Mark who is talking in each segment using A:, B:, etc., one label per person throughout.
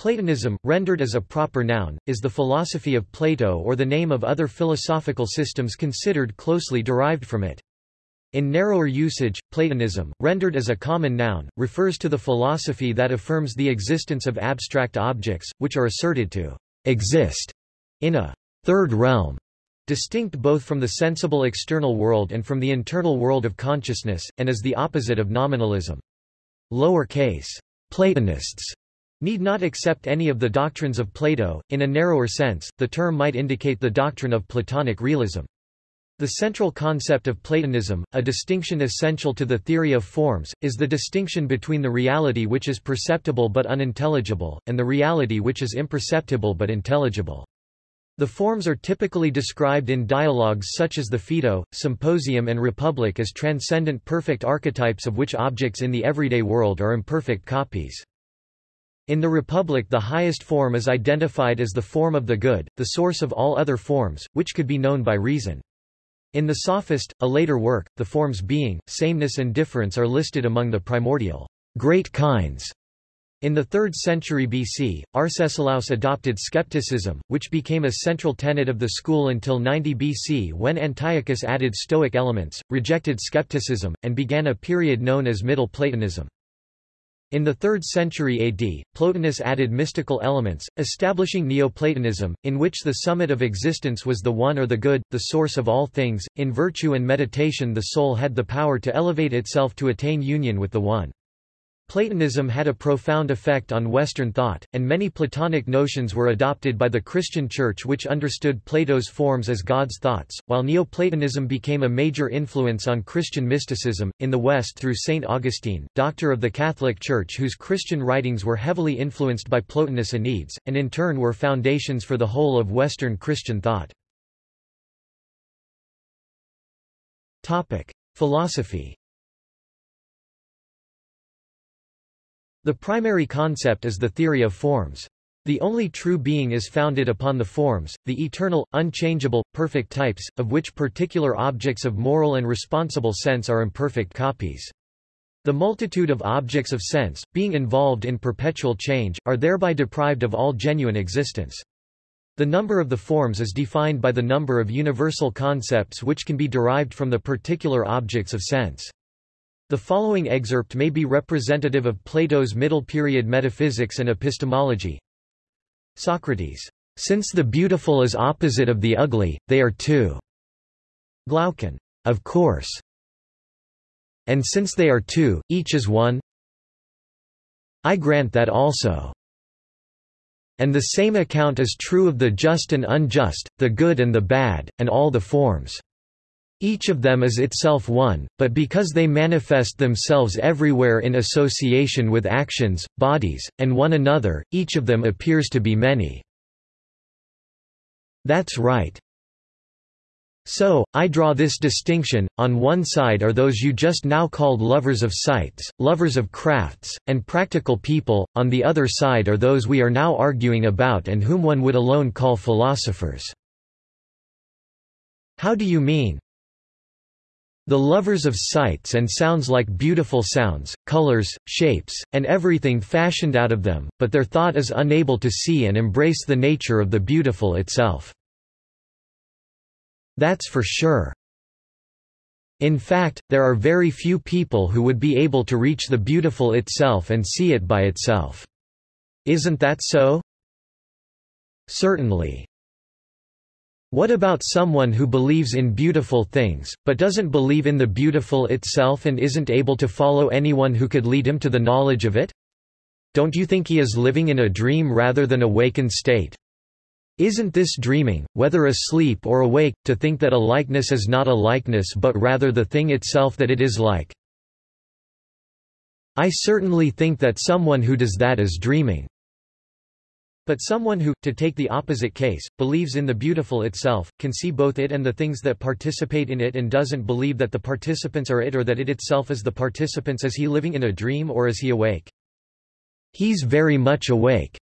A: Platonism, rendered as a proper noun, is the philosophy of Plato or the name of other philosophical systems considered closely derived from it. In narrower usage, Platonism, rendered as a common noun, refers to the philosophy that affirms the existence of abstract objects, which are asserted to exist in a third realm, distinct both from the sensible external world and from the internal world of consciousness, and is the opposite of nominalism. Lower case Platonists need not accept any of the doctrines of Plato. In a narrower sense, the term might indicate the doctrine of Platonic realism. The central concept of Platonism, a distinction essential to the theory of forms, is the distinction between the reality which is perceptible but unintelligible, and the reality which is imperceptible but intelligible. The forms are typically described in dialogues such as the Phaedo, Symposium and Republic as transcendent perfect archetypes of which objects in the everyday world are imperfect copies. In the Republic the highest form is identified as the form of the good, the source of all other forms, which could be known by reason. In the Sophist, a later work, the forms being, sameness and difference are listed among the primordial great kinds. In the 3rd century BC, Arcesilaus adopted skepticism, which became a central tenet of the school until 90 BC when Antiochus added Stoic elements, rejected skepticism, and began a period known as Middle Platonism. In the 3rd century AD, Plotinus added mystical elements, establishing Neoplatonism, in which the summit of existence was the One or the Good, the source of all things. In virtue and meditation the soul had the power to elevate itself to attain union with the One. Platonism had a profound effect on Western thought, and many Platonic notions were adopted by the Christian Church which understood Plato's forms as God's thoughts, while Neoplatonism became a major influence on Christian mysticism, in the West through St. Augustine, doctor of the Catholic Church whose Christian writings were heavily influenced by Plotinus Enneads, and in turn were foundations for the whole of Western Christian thought. Philosophy The primary concept is the theory of forms. The only true being is founded upon the forms, the eternal, unchangeable, perfect types, of which particular objects of moral and responsible sense are imperfect copies. The multitude of objects of sense, being involved in perpetual change, are thereby deprived of all genuine existence. The number of the forms is defined by the number of universal concepts which can be derived from the particular objects of sense. The following excerpt may be representative of Plato's middle period metaphysics and epistemology. Socrates. Since the beautiful is opposite of the ugly, they are two. Glaucon. Of course. And since they are two, each is one. I grant that also. And the same account is true of the just and unjust, the good and the bad, and all the forms. Each of them is itself one, but because they manifest themselves everywhere in association with actions, bodies, and one another, each of them appears to be many. That's right. So, I draw this distinction, on one side are those you just now called lovers of sights, lovers of crafts, and practical people, on the other side are those we are now arguing about and whom one would alone call philosophers. How do you mean? The lovers of sights and sounds like beautiful sounds, colors, shapes, and everything fashioned out of them, but their thought is unable to see and embrace the nature of the beautiful itself. That's for sure. In fact, there are very few people who would be able to reach the beautiful itself and see it by itself. Isn't that so? Certainly. What about someone who believes in beautiful things, but doesn't believe in the beautiful itself and isn't able to follow anyone who could lead him to the knowledge of it? Don't you think he is living in a dream rather than awakened state? Isn't this dreaming, whether asleep or awake, to think that a likeness is not a likeness but rather the thing itself that it is like? I certainly think that someone who does that is dreaming. But someone who, to take the opposite case, believes in the beautiful itself, can see both it and the things that participate in it and doesn't believe that the participants are it or that it itself is the participants is he living in a dream or is he awake? He's very much awake.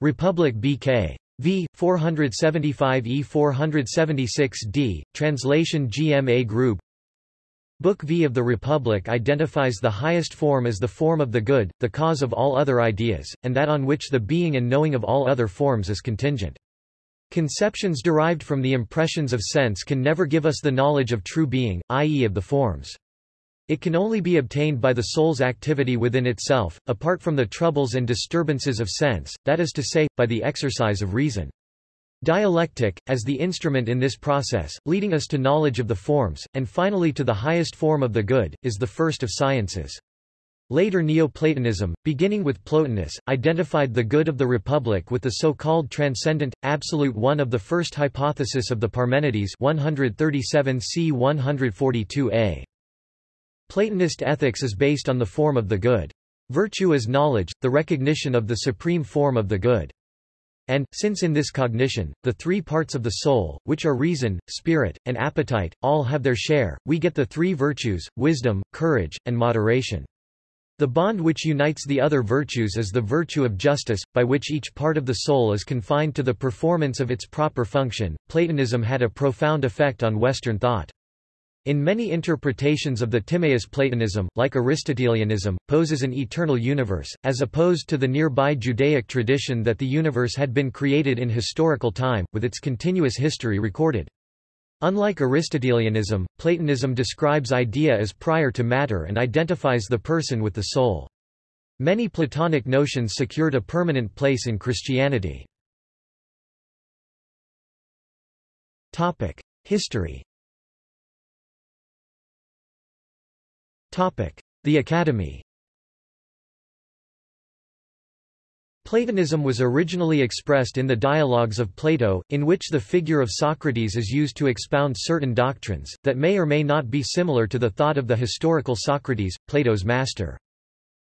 A: Republic BK. V. 475 E 476 D. Translation GMA Grube Book V of the Republic identifies the highest form as the form of the good, the cause of all other ideas, and that on which the being and knowing of all other forms is contingent. Conceptions derived from the impressions of sense can never give us the knowledge of true being, i.e. of the forms. It can only be obtained by the soul's activity within itself, apart from the troubles and disturbances of sense, that is to say, by the exercise of reason. Dialectic, as the instrument in this process, leading us to knowledge of the forms, and finally to the highest form of the good, is the first of sciences. Later Neoplatonism, beginning with Plotinus, identified the good of the Republic with the so-called transcendent, absolute one of the first hypothesis of the Parmenides 137 c 142a. Platonist ethics is based on the form of the good. Virtue is knowledge, the recognition of the supreme form of the good. And, since in this cognition, the three parts of the soul, which are reason, spirit, and appetite, all have their share, we get the three virtues, wisdom, courage, and moderation. The bond which unites the other virtues is the virtue of justice, by which each part of the soul is confined to the performance of its proper function. Platonism had a profound effect on Western thought. In many interpretations of the Timaeus Platonism, like Aristotelianism, poses an eternal universe, as opposed to the nearby Judaic tradition that the universe had been created in historical time, with its continuous history recorded. Unlike Aristotelianism, Platonism describes idea as prior to matter and identifies the person with the soul. Many Platonic notions secured a permanent place in Christianity. History The Academy Platonism was originally expressed in the Dialogues of Plato, in which the figure of Socrates is used to expound certain doctrines, that may or may not be similar to the thought of the historical Socrates, Plato's master.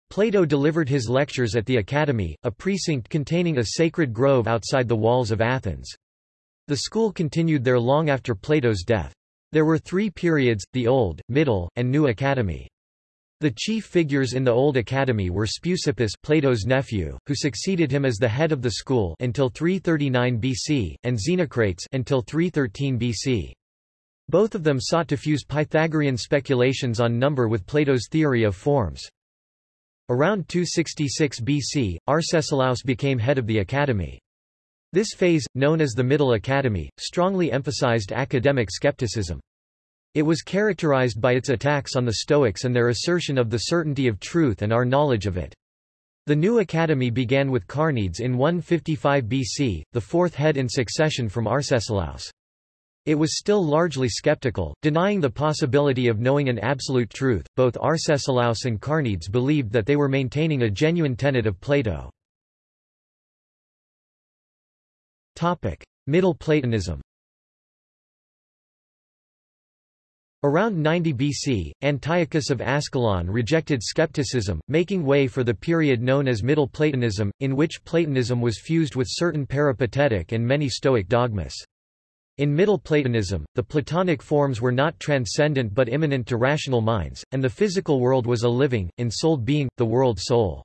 A: Plato delivered his lectures at the Academy, a precinct containing a sacred grove outside the walls of Athens. The school continued there long after Plato's death. There were three periods, the Old, Middle, and New Academy. The chief figures in the Old Academy were Speusippus Plato's nephew, who succeeded him as the head of the school until 339 BC, and Xenocrates until 313 BC. Both of them sought to fuse Pythagorean speculations on number with Plato's theory of forms. Around 266 BC, Arcesilaus became head of the academy. This phase, known as the Middle Academy, strongly emphasized academic skepticism. It was characterized by its attacks on the Stoics and their assertion of the certainty of truth and our knowledge of it. The new academy began with Carneades in 155 BC, the fourth head in succession from Arcesilaus. It was still largely skeptical, denying the possibility of knowing an absolute truth. Both Arcesilaus and Carneades believed that they were maintaining a genuine tenet of Plato. Topic: Middle Platonism. Around 90 BC, Antiochus of Ascalon rejected skepticism, making way for the period known as Middle Platonism, in which Platonism was fused with certain peripatetic and many Stoic dogmas. In Middle Platonism, the Platonic forms were not transcendent but immanent to rational minds, and the physical world was a living, ensouled being, the world soul.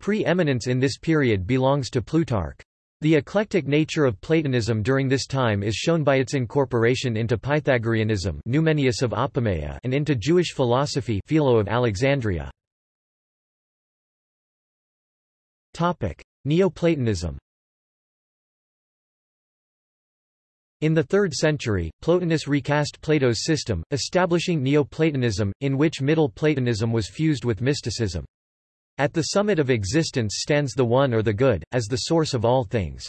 A: Pre-eminence in this period belongs to Plutarch. The eclectic nature of Platonism during this time is shown by its incorporation into Pythagoreanism Numenius of Apamea and into Jewish philosophy Philo of Alexandria. Neoplatonism In the 3rd century, Plotinus recast Plato's system, establishing Neoplatonism, in which Middle Platonism was fused with mysticism. At the summit of existence stands the One or the Good, as the source of all things.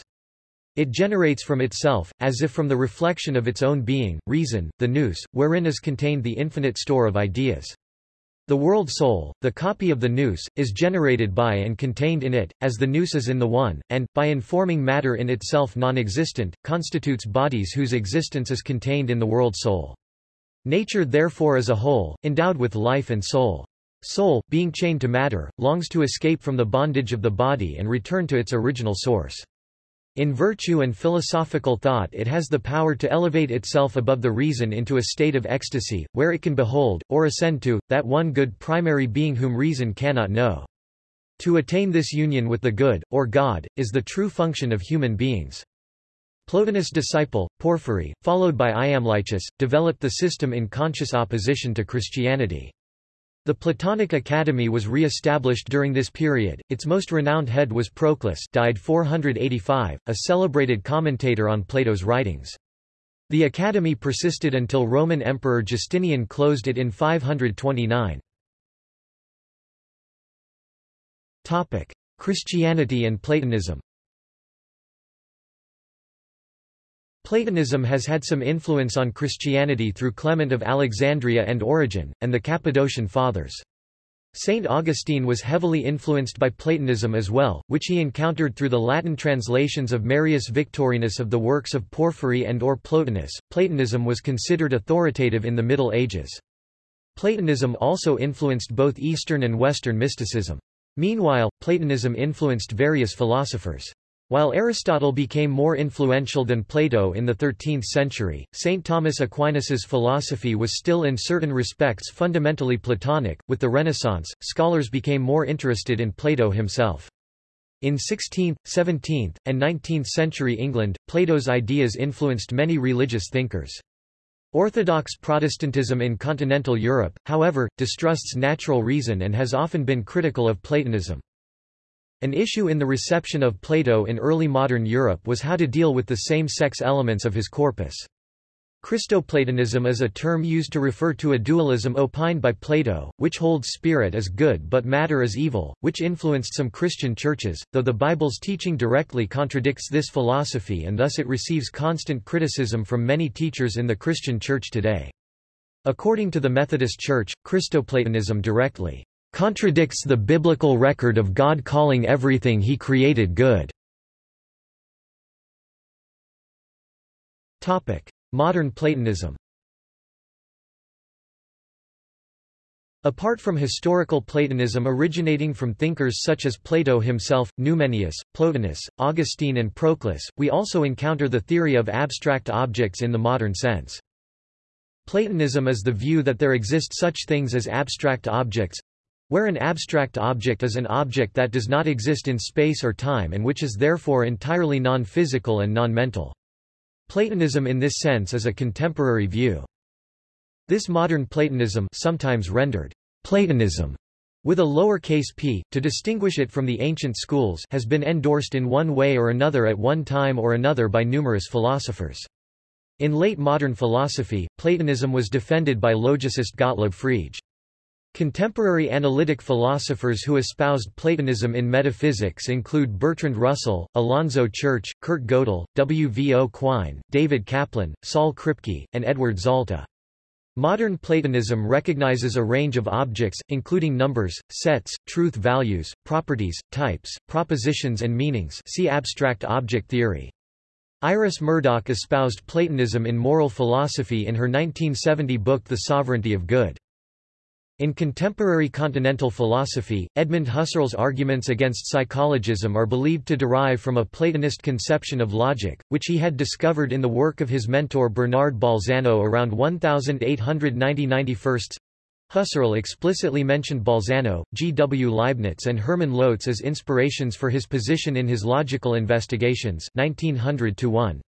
A: It generates from itself, as if from the reflection of its own being, reason, the nous, wherein is contained the infinite store of ideas. The world soul, the copy of the nous, is generated by and contained in it, as the nous is in the One, and, by informing matter in itself non-existent, constitutes bodies whose existence is contained in the world soul. Nature therefore is a whole, endowed with life and soul. Soul, being chained to matter, longs to escape from the bondage of the body and return to its original source. In virtue and philosophical thought it has the power to elevate itself above the reason into a state of ecstasy, where it can behold, or ascend to, that one good primary being whom reason cannot know. To attain this union with the good, or God, is the true function of human beings. Plotinus' disciple, Porphyry, followed by Iamblichus, developed the system in conscious opposition to Christianity. The Platonic Academy was re-established during this period. Its most renowned head was Proclus, died 485, a celebrated commentator on Plato's writings. The academy persisted until Roman Emperor Justinian closed it in 529. Topic: Christianity and Platonism. Platonism has had some influence on Christianity through Clement of Alexandria and Origen, and the Cappadocian Fathers. Saint Augustine was heavily influenced by Platonism as well, which he encountered through the Latin translations of Marius Victorinus of the works of Porphyry and or Plotinus. Platonism was considered authoritative in the Middle Ages. Platonism also influenced both Eastern and Western mysticism. Meanwhile, Platonism influenced various philosophers. While Aristotle became more influential than Plato in the 13th century, St. Thomas Aquinas's philosophy was still in certain respects fundamentally Platonic. With the Renaissance, scholars became more interested in Plato himself. In 16th, 17th, and 19th century England, Plato's ideas influenced many religious thinkers. Orthodox Protestantism in continental Europe, however, distrusts natural reason and has often been critical of Platonism. An issue in the reception of Plato in early modern Europe was how to deal with the same-sex elements of his corpus. Christoplatonism is a term used to refer to a dualism opined by Plato, which holds spirit as good but matter as evil, which influenced some Christian churches, though the Bible's teaching directly contradicts this philosophy and thus it receives constant criticism from many teachers in the Christian church today. According to the Methodist Church, Christoplatonism directly contradicts the biblical record of God calling everything he created good. Modern Platonism Apart from historical Platonism originating from thinkers such as Plato himself, Numenius, Plotinus, Augustine and Proclus, we also encounter the theory of abstract objects in the modern sense. Platonism is the view that there exist such things as abstract objects, where an abstract object is an object that does not exist in space or time and which is therefore entirely non-physical and non-mental. Platonism in this sense is a contemporary view. This modern Platonism sometimes rendered Platonism with a lowercase p, to distinguish it from the ancient schools has been endorsed in one way or another at one time or another by numerous philosophers. In late modern philosophy, Platonism was defended by logicist Gottlob Frege. Contemporary analytic philosophers who espoused Platonism in metaphysics include Bertrand Russell, Alonzo Church, Kurt Gödel, W. V. O. Quine, David Kaplan, Saul Kripke, and Edward Zalta. Modern Platonism recognizes a range of objects, including numbers, sets, truth values, properties, types, propositions and meanings see abstract object theory. Iris Murdoch espoused Platonism in moral philosophy in her 1970 book The Sovereignty of Good. In contemporary continental philosophy, Edmund Husserl's arguments against psychologism are believed to derive from a Platonist conception of logic, which he had discovered in the work of his mentor Bernard Bolzano around 1890-91. Husserl explicitly mentioned Bolzano, G. W. Leibniz and Hermann Lotze as inspirations for his position in his Logical Investigations 1900 -1.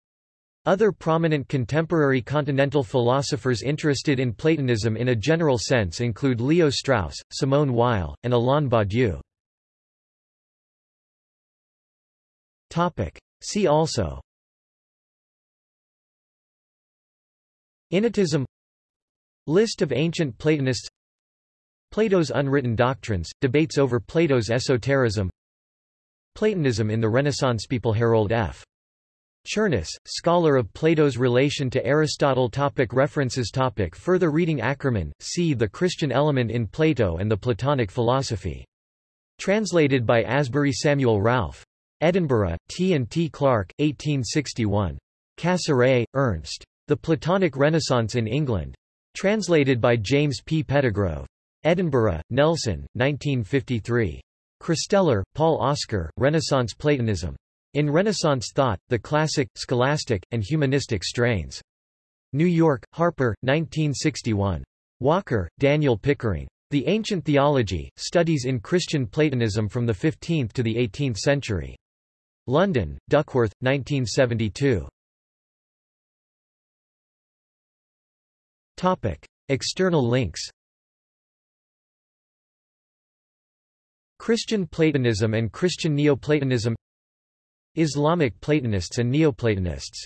A: Other prominent contemporary continental philosophers interested in Platonism in a general sense include Leo Strauss, Simone Weil, and Alain Badiou. See also. Innatism. List of ancient Platonists. Plato's unwritten doctrines, debates over Plato's esotericism. Platonism in the Renaissance People Harold F. Cherniss, scholar of Plato's relation to Aristotle topic References topic Further reading Ackermann, C. The Christian Element in Plato and the Platonic Philosophy. Translated by Asbury Samuel Ralph. Edinburgh, T. and T. Clark, 1861. Cassirer, Ernst. The Platonic Renaissance in England. Translated by James P. Pettegrove. Edinburgh, Nelson, 1953. Kristeller, Paul Oscar, Renaissance Platonism. In Renaissance thought, the classic, scholastic, and humanistic strains. New York, Harper, 1961. Walker, Daniel Pickering. The Ancient Theology, Studies in Christian Platonism from the 15th to the 18th Century. London, Duckworth, 1972. Topic. External links Christian Platonism and Christian Neoplatonism Islamic Platonists and Neoplatonists